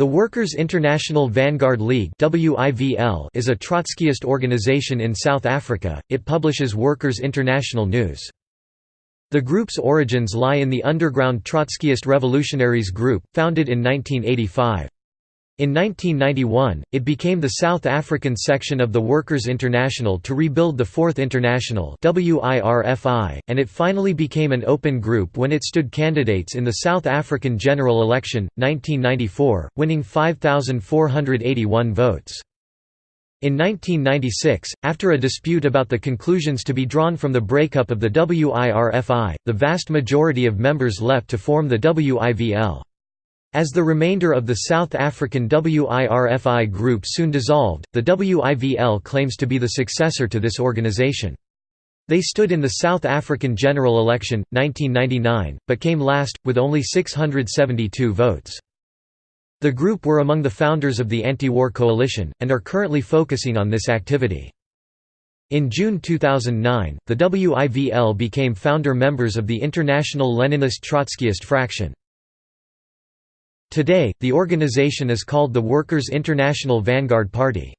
The Workers' International Vanguard League is a Trotskyist organization in South Africa, it publishes Workers' International News. The group's origins lie in the underground Trotskyist Revolutionaries Group, founded in 1985. In 1991, it became the South African section of the Workers' International to rebuild the Fourth International and it finally became an open group when it stood candidates in the South African general election, 1994, winning 5,481 votes. In 1996, after a dispute about the conclusions to be drawn from the breakup of the WIRFI, the vast majority of members left to form the WIVL. As the remainder of the South African WIRFI group soon dissolved, the WIVL claims to be the successor to this organization. They stood in the South African general election, 1999, but came last, with only 672 votes. The group were among the founders of the anti-war coalition, and are currently focusing on this activity. In June 2009, the WIVL became founder members of the International Leninist Trotskyist Fraction. Today, the organization is called the Workers' International Vanguard Party.